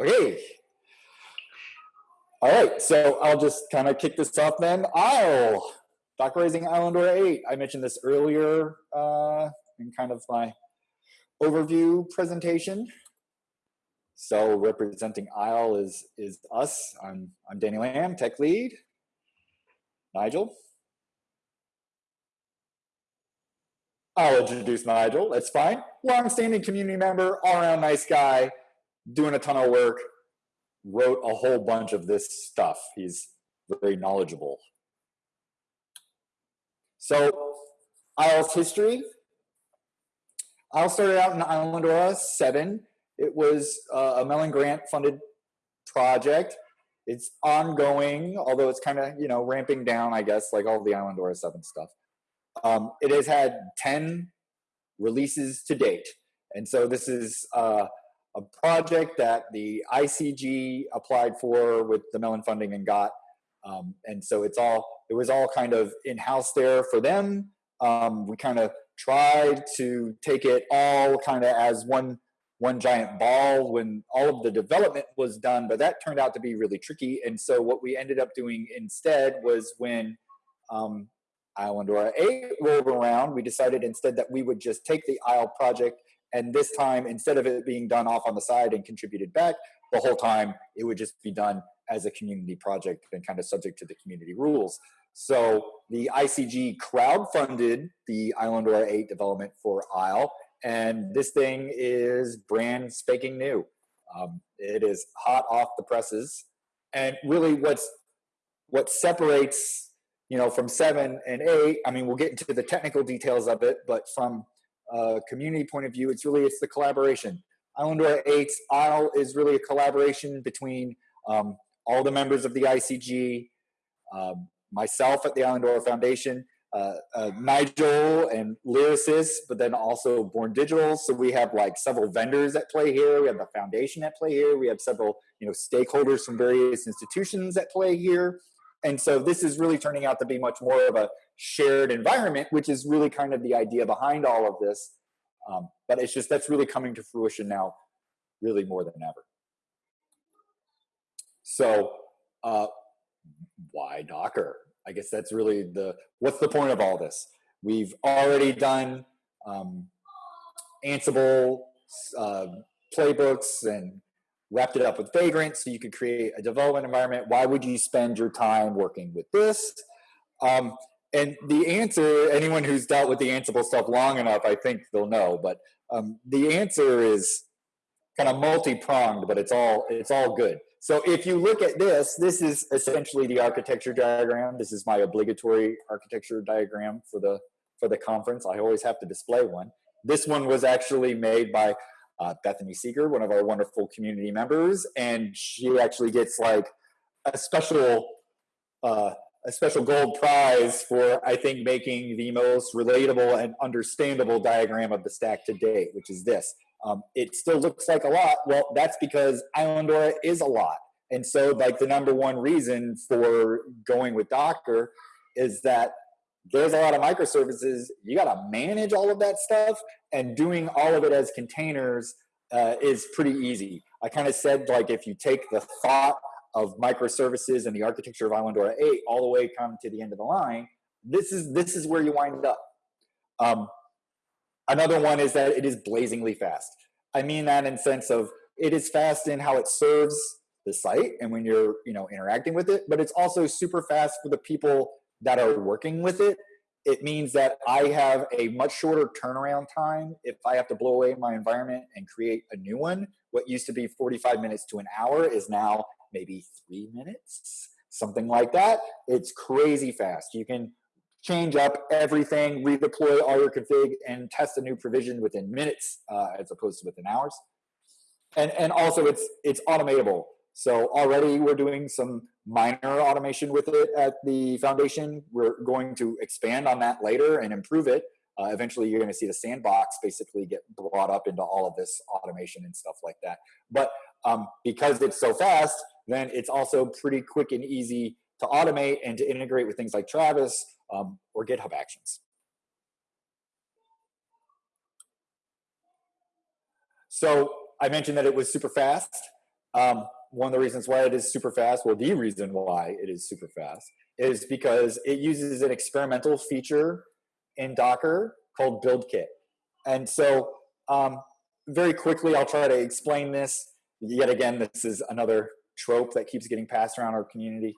Okay. All right, so I'll just kind of kick this off then. Isle, Docker Raising Islandora 8. I mentioned this earlier uh, in kind of my overview presentation. So representing Isle is, is us. I'm, I'm Danny Lamb, tech lead. Nigel. I'll introduce Nigel, that's fine. Long-standing community member, all-around nice guy, doing a ton of work, wrote a whole bunch of this stuff. He's very knowledgeable. So, Isle's history. Isle started out in Islandora 7. It was uh, a Mellon Grant funded project. It's ongoing, although it's kind of, you know, ramping down, I guess, like all the Islandora 7 stuff. Um, it has had 10 releases to date. And so this is uh, a project that the ICG applied for with the Mellon funding and got. Um, and so it's all, it was all kind of in-house there for them. Um, we kind of tried to take it all kind of as one one giant ball when all of the development was done, but that turned out to be really tricky. And so what we ended up doing instead was when um, Islandora 8 rolled around, we decided instead that we would just take the Isle project and this time, instead of it being done off on the side and contributed back, the whole time it would just be done as a community project and kind of subject to the community rules. So the ICG crowdfunded the Islandora 8 development for Isle, and this thing is brand spanking new. Um, it is hot off the presses. And really what's what separates you know from seven and eight i mean we'll get into the technical details of it but from uh, community point of view, it's really it's the collaboration. Islandora 8 Isle is really a collaboration between um, all the members of the ICG, um, myself at the Islandora Foundation, uh, uh, Nigel and Lyrasis, but then also Born Digital. So we have like several vendors at play here. We have the foundation at play here. We have several you know stakeholders from various institutions at play here. And so this is really turning out to be much more of a shared environment, which is really kind of the idea behind all of this. Um, but it's just that's really coming to fruition now, really more than ever. So, uh, why Docker? I guess that's really the what's the point of all this? We've already done um, Ansible uh, playbooks and wrapped it up with Vagrant so you could create a development environment. Why would you spend your time working with this? Um, and the answer, anyone who's dealt with the Ansible stuff long enough, I think they'll know. But um, the answer is kind of multi-pronged, but it's all it's all good. So if you look at this, this is essentially the architecture diagram. This is my obligatory architecture diagram for the for the conference. I always have to display one. This one was actually made by uh, Bethany Seeger, one of our wonderful community members, and she actually gets like a special uh, a special gold prize for, I think, making the most relatable and understandable diagram of the stack to date, which is this. Um, it still looks like a lot. Well, that's because Islandora is a lot. And so, like, the number one reason for going with Docker is that there's a lot of microservices. You got to manage all of that stuff, and doing all of it as containers uh, is pretty easy. I kind of said, like, if you take the thought of microservices and the architecture of Islandora 8 all the way come to the end of the line, this is this is where you wind up. Um, another one is that it is blazingly fast. I mean that in sense of it is fast in how it serves the site and when you're you know interacting with it, but it's also super fast for the people that are working with it. It means that I have a much shorter turnaround time if I have to blow away my environment and create a new one. What used to be 45 minutes to an hour is now maybe three minutes, something like that. It's crazy fast. You can change up everything, redeploy all your config, and test a new provision within minutes uh, as opposed to within hours. And, and also it's, it's automatable. So already we're doing some minor automation with it at the foundation. We're going to expand on that later and improve it. Uh, eventually you're going to see the sandbox basically get brought up into all of this automation and stuff like that. But um, because it's so fast, then it's also pretty quick and easy to automate and to integrate with things like Travis um, or GitHub Actions. So I mentioned that it was super fast. Um, one of the reasons why it is super fast, well, the reason why it is super fast is because it uses an experimental feature in Docker called BuildKit. And so um, very quickly, I'll try to explain this. Yet again, this is another trope that keeps getting passed around our community.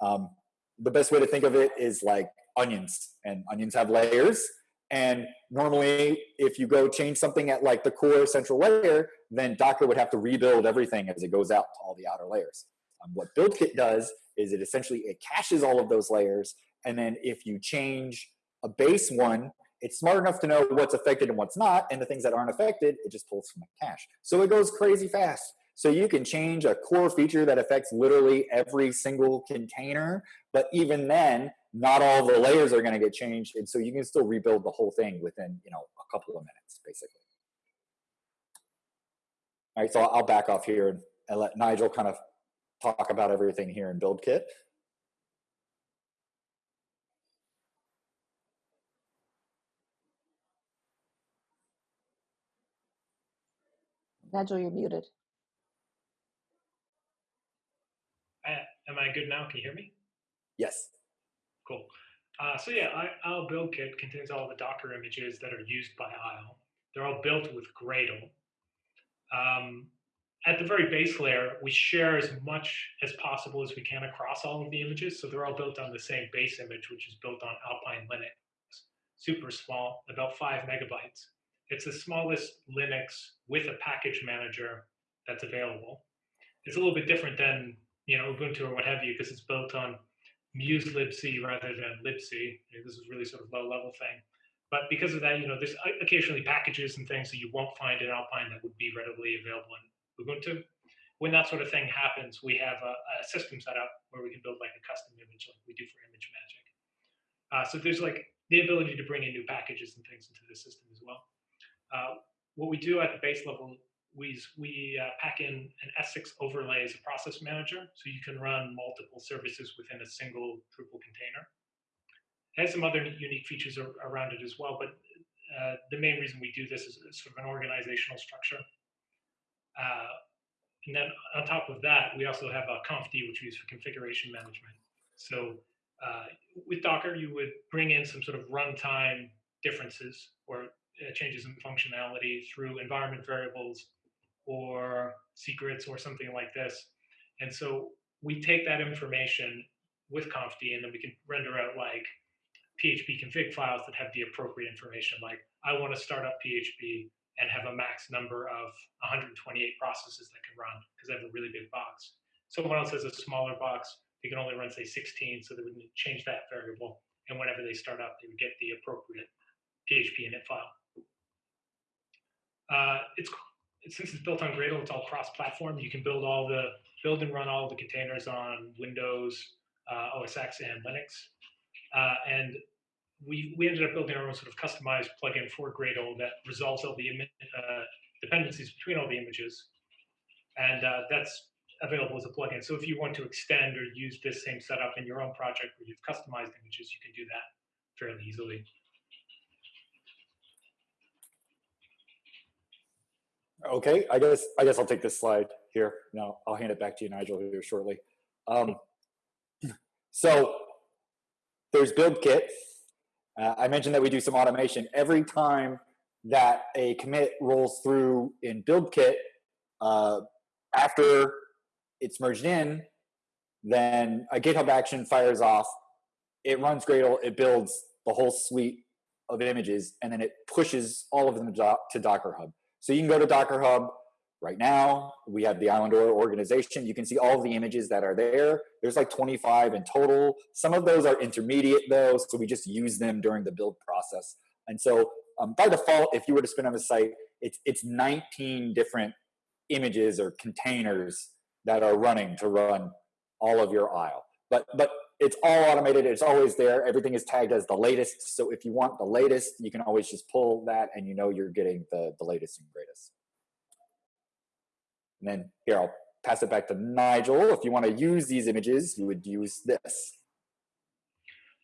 Um, the best way to think of it is like onions, and onions have layers. And normally, if you go change something at like the core central layer, then Docker would have to rebuild everything as it goes out to all the outer layers. Um, what BuildKit does is it essentially it caches all of those layers, and then if you change a base one, it's smart enough to know what's affected and what's not, and the things that aren't affected, it just pulls from the cache. So it goes crazy fast. So you can change a core feature that affects literally every single container, but even then, not all the layers are going to get changed, and so you can still rebuild the whole thing within you know a couple of minutes, basically. All right, so I'll back off here and let Nigel kind of talk about everything here in BuildKit. Nigel, you're muted. am I good now? Can you hear me? Yes. Cool. Uh, so yeah, I, ISLE build kit contains all the Docker images that are used by ISLE. They're all built with Gradle. Um, at the very base layer, we share as much as possible as we can across all of the images. So they're all built on the same base image, which is built on Alpine Linux. Super small, about five megabytes. It's the smallest Linux with a package manager that's available. It's a little bit different than you know Ubuntu or what have you because it's built on musl libc rather than libc. This is really sort of low level thing. But because of that, you know, there's occasionally packages and things that you won't find in Alpine that would be readily available in Ubuntu. When that sort of thing happens, we have a, a system set up where we can build like a custom image like we do for ImageMagick. Uh, so there's like the ability to bring in new packages and things into the system as well. Uh, what we do at the base level, we, we uh, pack in an S6 overlay as a process manager, so you can run multiple services within a single Drupal container. It has some other unique features around it as well, but uh, the main reason we do this is sort of an organizational structure. Uh, and then on top of that, we also have a confd, which we use for configuration management. So uh, with Docker, you would bring in some sort of runtime differences or uh, changes in functionality through environment variables or secrets or something like this. And so we take that information with confd and then we can render out like PHP config files that have the appropriate information. Like I want to start up PHP and have a max number of 128 processes that can run because I have a really big box. Someone else has a smaller box. They can only run, say, 16, so they would change that variable. And whenever they start up, they would get the appropriate PHP init file. Uh, it's since it's built on Gradle, it's all cross-platform. You can build all the build and run all the containers on Windows, uh, OS X, and Linux. Uh, and we, we ended up building our own sort of customized plugin for Gradle that resolves all the uh, dependencies between all the images. And uh, that's available as a plugin. So if you want to extend or use this same setup in your own project where you've customized images, you can do that fairly easily. Okay, I guess I guess I'll take this slide here. Now I'll hand it back to you, Nigel, here shortly. Um, so there's BuildKit, uh, I mentioned that we do some automation. Every time that a commit rolls through in BuildKit, uh, after it's merged in, then a GitHub action fires off. It runs Gradle. It builds the whole suite of images, and then it pushes all of them to Docker Hub. So you can go to Docker Hub, Right now, we have the Islandora organization. You can see all the images that are there. There's like 25 in total. Some of those are intermediate though, so we just use them during the build process. And so um, by default, if you were to spin on the site, it's, it's 19 different images or containers that are running to run all of your ISLE. But, but it's all automated. It's always there. Everything is tagged as the latest. So if you want the latest, you can always just pull that and you know you're getting the, the latest and greatest. And then here, I'll pass it back to Nigel. If you want to use these images, you would use this.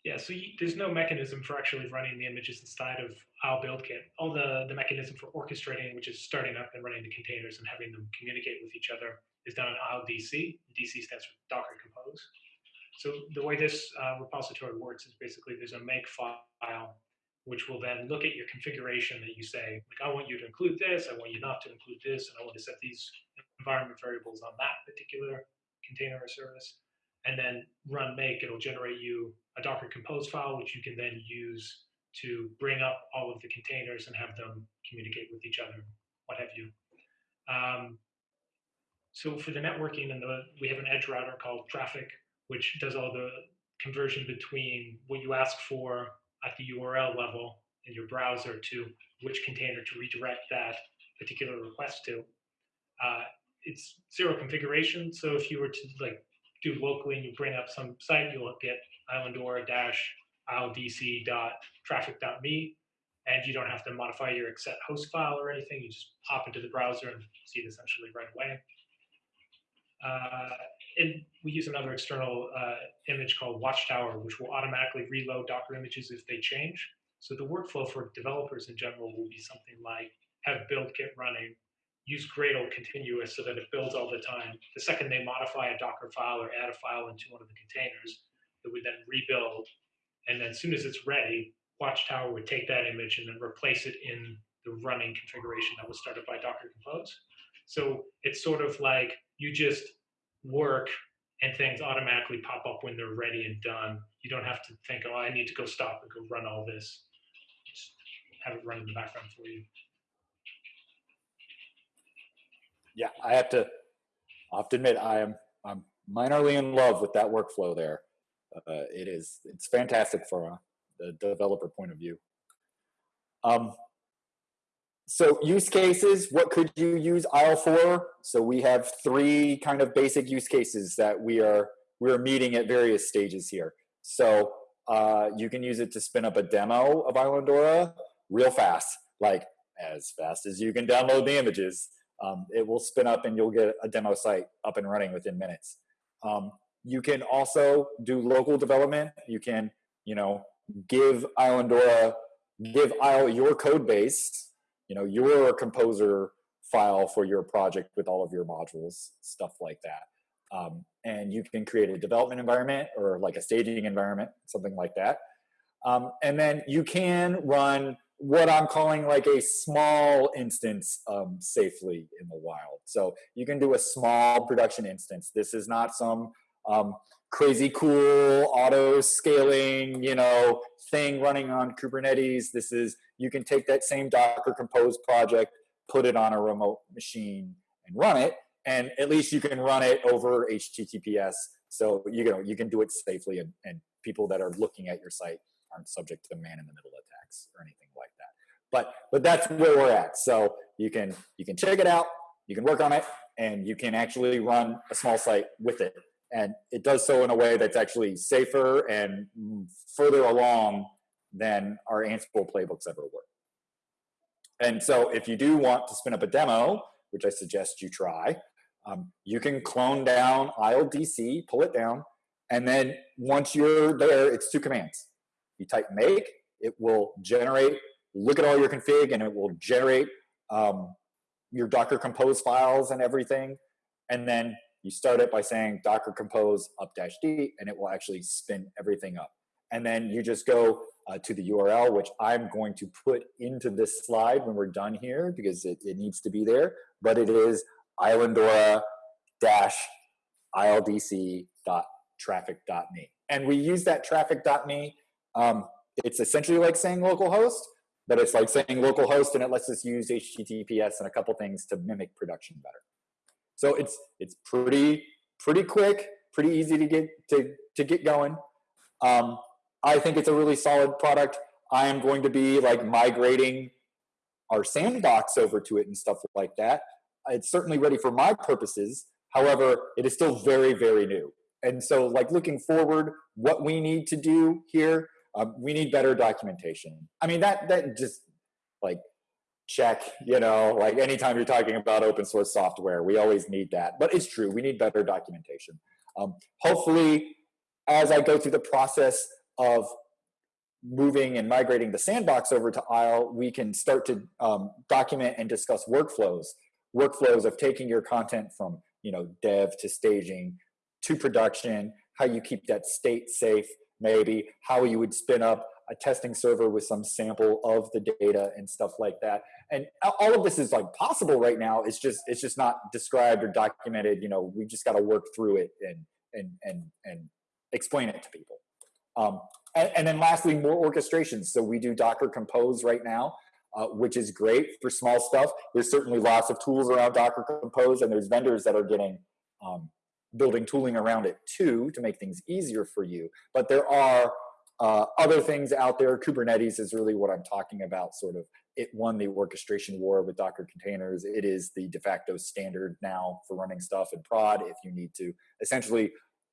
Yeah, so you, there's no mechanism for actually running the images inside of ISLE build kit. All the, the mechanism for orchestrating, which is starting up and running the containers and having them communicate with each other, is done in ILDC. DC stands for Docker Compose. So the way this uh, repository works is basically there's a make file which will then look at your configuration that you say, like, I want you to include this, I want you not to include this, and I want to set these environment variables on that particular container or service. And then run make, it'll generate you a Docker Compose file, which you can then use to bring up all of the containers and have them communicate with each other, what have you. Um, so for the networking, and the, we have an edge router called Traefik, which does all the conversion between what you ask for at the URL level in your browser to which container to redirect that particular request to. Uh, it's zero configuration, so if you were to like do locally and you bring up some site, you'll get islandora dash ildc.traefik.me, and you don't have to modify your accept host file or anything. You just hop into the browser and see it essentially right away. Uh, and we use another external uh, image called Watchtower, which will automatically reload Docker images if they change. So the workflow for developers in general will be something like have build kit running, use Gradle continuous so that it builds all the time. The second they modify a Docker file or add a file into one of the containers, it would then rebuild. And then as soon as it's ready, Watchtower would take that image and then replace it in the running configuration that was started by Docker Compose. So it's sort of like you just work and things automatically pop up when they're ready and done. You don't have to think, oh, I need to go stop and go run all this. Just have it run in the background for you. Yeah, I have to, I have to admit, I am I'm minorly in love with that workflow there. Uh, it is it's fantastic from a, developer point of view. Um, so use cases, what could you use ISLE for? So we have three kind of basic use cases that we are we're meeting at various stages here. So uh, you can use it to spin up a demo of Islandora real fast, like as fast as you can download the images. Um, it will spin up and you'll get a demo site up and running within minutes. Um, you can also do local development. You can, you know, give Islandora, give ISLE your code base you know your composer file for your project with all of your modules stuff like that. Um, and you can create a development environment or like a staging environment something like that. Um, and then you can run what i'm calling like a small instance um, safely in the wild. So you can do a small production instance. This is not some um, crazy cool auto scaling you know thing running on kubernetes this is you can take that same Docker Compose project, put it on a remote machine, and run it. And at least you can run it over HTTPS. So you know you can do it safely, and, and people that are looking at your site aren't subject to man-in-the-middle attacks or anything like that. But but that's where we're at. So you can you can check it out, you can work on it, and you can actually run a small site with it. And it does so in a way that's actually safer and further along than our Ansible playbooks ever were. And so if you do want to spin up a demo, which I suggest you try, um, you can clone down ILDC, pull it down, and then once you're there, it's two commands. You type make, it will generate, look at all your config, and it will generate um, your Docker Compose files and everything. And then you start it by saying Docker Compose up dash D, and it will actually spin everything up. And then you just go uh, to the URL, which I'm going to put into this slide when we're done here because it, it needs to be there. But it is islandora dash ildc.traefik.me. And we use that traefik.me. Um, it's essentially like saying localhost, but it's like saying localhost and it lets us use HTTPS and a couple things to mimic production better. So it's it's pretty pretty quick, pretty easy to get to to get going. Um, I think it's a really solid product. I am going to be like migrating our sandbox over to it and stuff like that. It's certainly ready for my purposes. However, it is still very, very new. And so, like looking forward, what we need to do here, um, we need better documentation. I mean, that that just like check, you know, like anytime you're talking about open source software, we always need that. But it's true, we need better documentation. Um, hopefully, as I go through the process of moving and migrating the sandbox over to ISLE, we can start to um, document and discuss workflows. Workflows of taking your content from you know, dev to staging to production, how you keep that state safe, maybe how you would spin up a testing server with some sample of the data and stuff like that. And all of this is like possible right now. It's just it's just not described or documented. You know, we just got to work through it and and and and explain it to people. Um, and, and, then lastly, more orchestrations. So we do Docker Compose right now, uh, which is great for small stuff. There's certainly lots of tools around Docker Compose, and there's vendors that are getting um, building tooling around it too to make things easier for you. But there are uh, other things out there. Kubernetes is really what I'm talking about. Sort of, it won the orchestration war with Docker containers. It is the de facto standard now for running stuff in prod. If you need to essentially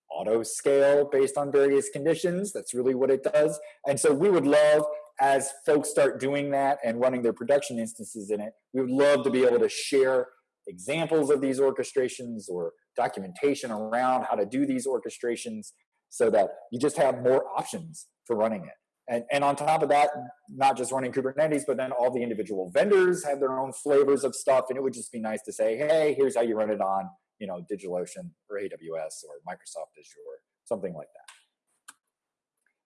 auto scale based on various conditions. That's really what it does. And so we would love, as folks start doing that and running their production instances in it, we would love to be able to share examples of these orchestrations or documentation around how to do these orchestrations so that you just have more options for running it. And, and on top of that, not just running Kubernetes, but then all the individual vendors have their own flavors of stuff. And it would just be nice to say, hey, here's how you run it on you know, DigitalOcean or AWS or Microsoft Azure, something like that.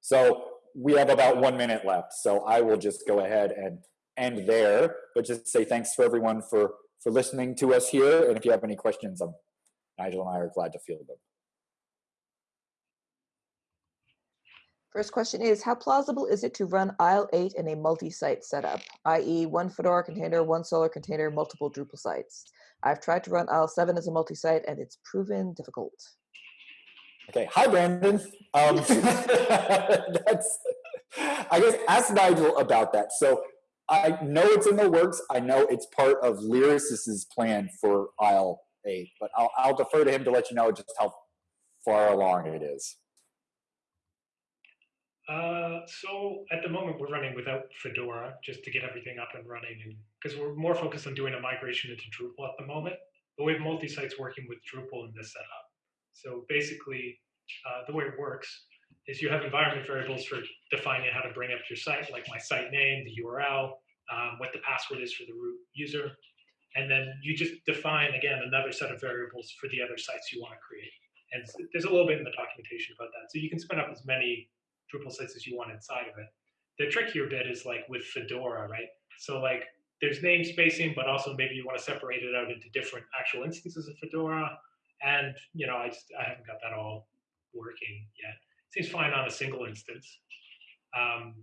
So we have about one minute left. So I will just go ahead and end there, but just say thanks for everyone for, for listening to us here. And if you have any questions, um, Nigel and I are glad to field them. First question is, how plausible is it to run ISLE8 in a multi-site setup, i.e. one Fedora container, one Solr container, multiple Drupal sites? I've tried to run ISLE7 as a multi-site and it's proven difficult. Okay, hi Brandon. Um, that's, I guess ask Nigel about that. So I know it's in the works. I know it's part of Lyrasis's plan for ISLE8, but I'll, I'll defer to him to let you know just how far along it is. Uh, so at the moment we're running without Fedora just to get everything up and running because we're more focused on doing a migration into Drupal at the moment, but we have multi-sites working with Drupal in this setup. So basically uh, the way it works is you have environment variables for defining how to bring up your site, like my site name, the URL, um, what the password is for the root user. And then you just define, again, another set of variables for the other sites you want to create. And there's a little bit in the documentation about that. So you can spin up as many Drupal sites you want inside of it. The trickier bit is like with Fedora, right? So like there's namespacing, but also maybe you want to separate it out into different actual instances of Fedora. And you know, I just I haven't got that all working yet. Seems fine on a single instance. Um,